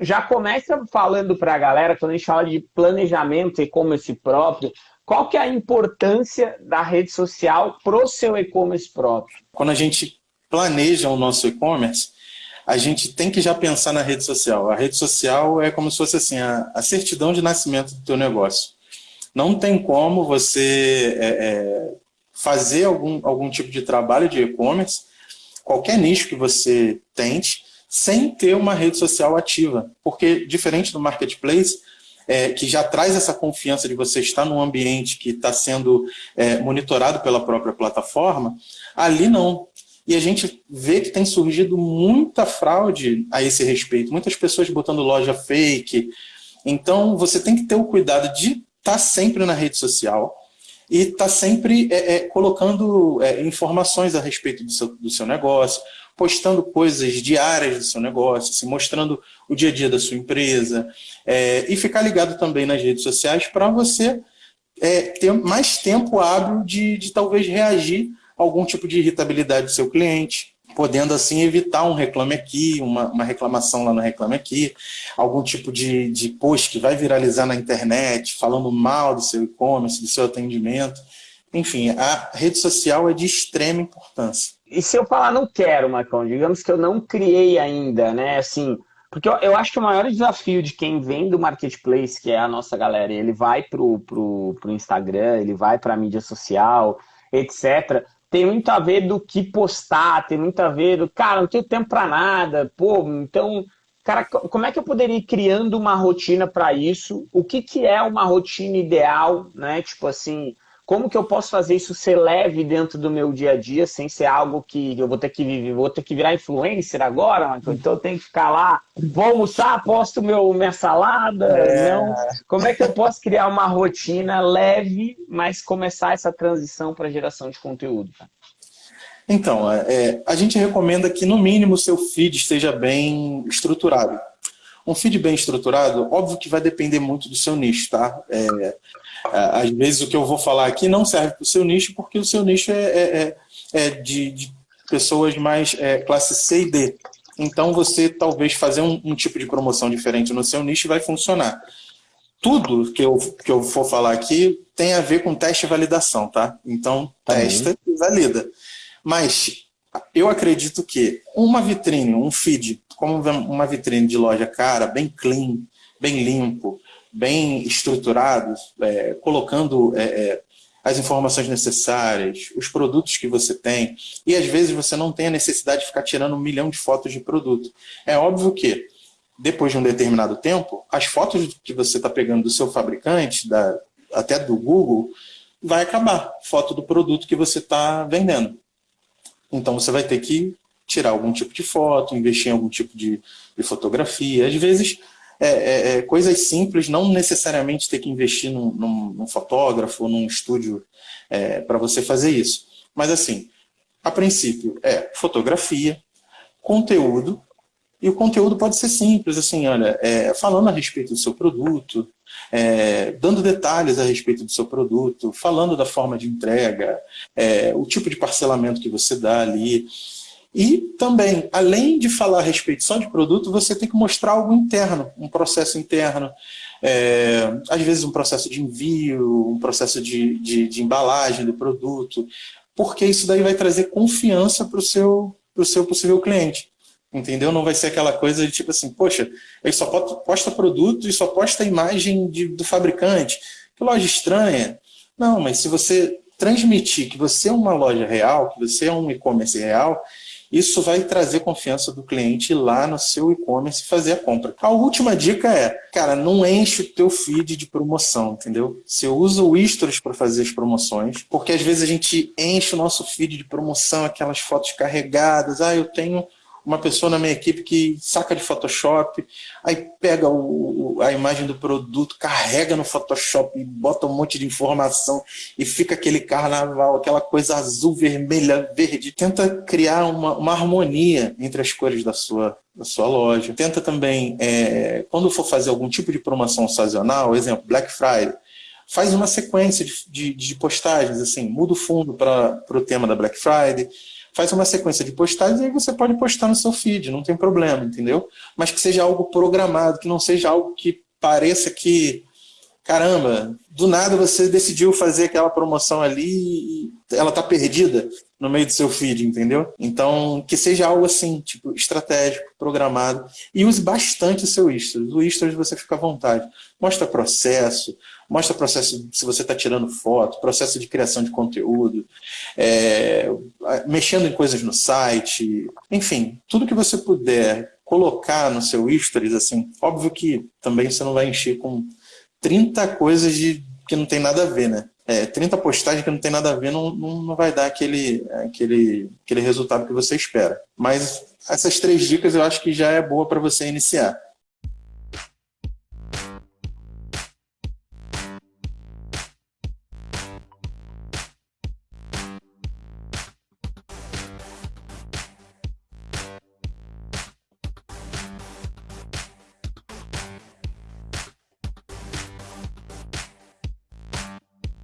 já começa falando para a galera, quando a gente fala de planejamento e-commerce próprio, qual que é a importância da rede social para o seu e-commerce próprio? Quando a gente planeja o nosso e-commerce, a gente tem que já pensar na rede social. A rede social é como se fosse assim, a, a certidão de nascimento do teu negócio. Não tem como você é, é, fazer algum, algum tipo de trabalho de e-commerce, qualquer nicho que você tente, sem ter uma rede social ativa. Porque, diferente do marketplace, é, que já traz essa confiança de você estar num ambiente que está sendo é, monitorado pela própria plataforma, ali não. E a gente vê que tem surgido muita fraude a esse respeito, muitas pessoas botando loja fake. Então, você tem que ter o cuidado de estar tá sempre na rede social e estar tá sempre é, é, colocando é, informações a respeito do seu, do seu negócio, postando coisas diárias do seu negócio, se mostrando o dia a dia da sua empresa, é, e ficar ligado também nas redes sociais para você é, ter mais tempo hábil de, de talvez reagir a algum tipo de irritabilidade do seu cliente, podendo assim evitar um reclame aqui, uma, uma reclamação lá no reclame aqui, algum tipo de, de post que vai viralizar na internet, falando mal do seu e-commerce, do seu atendimento. Enfim, a rede social é de extrema importância. E se eu falar não quero, Marcão, digamos que eu não criei ainda, né, assim, porque eu, eu, acho que o maior desafio de quem vem do marketplace, que é a nossa galera, ele vai pro, pro, pro Instagram, ele vai para a mídia social, etc., tem muito a ver do que postar, tem muito a ver do, cara, não tenho tempo para nada, pô, então, cara, como é que eu poderia ir criando uma rotina para isso? O que, que é uma rotina ideal, né? Tipo assim, como que eu posso fazer isso ser leve dentro do meu dia a dia, sem ser algo que eu vou ter que viver, vou ter que virar influencer agora, então eu tenho que ficar lá, vou almoçar, posto meu, minha salada, é. não? Como é que eu posso criar uma rotina leve, mas começar essa transição para geração de conteúdo? Então, é, é, a gente recomenda que no mínimo seu feed esteja bem estruturado. Um feed bem estruturado, óbvio que vai depender muito do seu nicho, tá? É, às vezes o que eu vou falar aqui não serve para o seu nicho, porque o seu nicho é, é, é, é de, de, pessoas mais é, classe C e D. Então você talvez fazer um, um, tipo de promoção diferente no seu nicho vai funcionar. Tudo que eu, que eu for falar aqui tem a ver com teste e validação, tá? Então testa uhum. e valida. Mas eu acredito que uma vitrine, um feed, como uma vitrine de loja cara, bem clean, bem limpo, bem estruturados, é, colocando é, é, as informações necessárias, os produtos que você tem, e às vezes você não tem a necessidade de ficar tirando um milhão de fotos de produto. É óbvio que, depois de um determinado tempo, as fotos que você está pegando do seu fabricante, da, até do Google, vai acabar, foto do produto que você está vendendo. Então você vai ter que tirar algum tipo de foto, investir em algum tipo de, de fotografia. Às vezes é, é, é, coisas simples, não necessariamente ter que investir num, num, num fotógrafo, num estúdio é, para você fazer isso. Mas assim, a princípio é fotografia, conteúdo, e o conteúdo pode ser simples, assim, olha, é, falando a respeito do seu produto, é, dando detalhes a respeito do seu produto, falando da forma de entrega, é, o tipo de parcelamento que você dá ali, e também, além de falar a respeito só de produto, você tem que mostrar algo interno, um processo interno, é, às vezes um processo de envio, um processo de, de, de, embalagem do produto, porque isso daí vai trazer confiança para o seu, seu possível cliente. Entendeu? Não vai ser aquela coisa de tipo assim, poxa, ele só posta produto e só posta a imagem de, do fabricante. Que loja estranha. Não, mas se você transmitir que você é uma loja real, que você é um e-commerce real, isso vai trazer confiança do cliente lá no seu e-commerce fazer a compra. A última dica é, cara, não enche o teu feed de promoção, entendeu? Você usa o Istros para fazer as promoções, porque às vezes a gente enche o nosso feed de promoção, aquelas fotos carregadas, ah, eu tenho uma pessoa na minha equipe que saca de Photoshop, aí pega o, a imagem do produto, carrega no Photoshop e bota um monte de informação e fica aquele carnaval, aquela coisa azul, vermelha, verde. Tenta criar uma, uma harmonia entre as cores da sua, da sua loja. Tenta também, é, quando for fazer algum tipo de promoção sazonal, exemplo, Black Friday, faz uma sequência de, de, de postagens, assim, muda o fundo para o tema da Black Friday, faz uma sequência de postagens e aí você pode postar no seu feed, não tem problema, entendeu? Mas que seja algo programado, que não seja algo que pareça que caramba, do nada você decidiu fazer aquela promoção ali e ela tá perdida no meio do seu feed, entendeu? Então, que seja algo assim, tipo, estratégico, programado. E use bastante o seu Stories. O Stories você fica à vontade. Mostra processo, mostra processo se você está tirando foto, processo de criação de conteúdo, é, mexendo em coisas no site, enfim, tudo que você puder colocar no seu Stories, assim, óbvio que também você não vai encher com 30 coisas de, que não tem nada a ver, né? É, 30 postagens que não tem nada a ver não, não, não vai dar aquele, aquele, aquele resultado que você espera. Mas essas três dicas eu acho que já é boa para você iniciar.